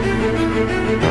Música